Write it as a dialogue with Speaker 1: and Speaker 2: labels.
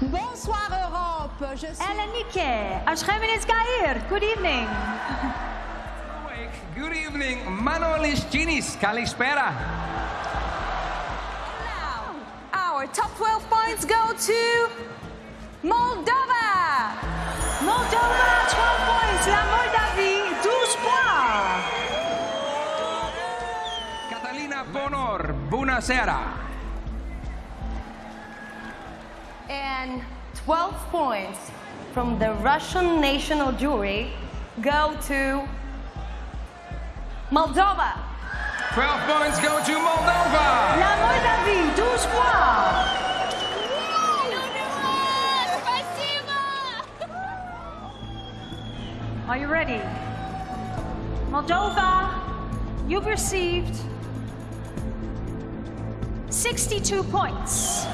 Speaker 1: Bonsoir Europe, je suis...
Speaker 2: Elenike, Ashremenes Gair, good evening.
Speaker 3: Good evening, Manolis Ginis, Kalispera.
Speaker 4: Our top 12 points go to Moldova.
Speaker 2: Moldova, 12 points. La Moldavie, 12 points.
Speaker 3: Catalina Bonor, Bunăseara.
Speaker 4: And 12 points from the Russian national jury go to Moldova.
Speaker 3: 12 points go to Moldova.
Speaker 2: La Moldavie, 12 points. Are you ready? Moldova, you've received 62 points.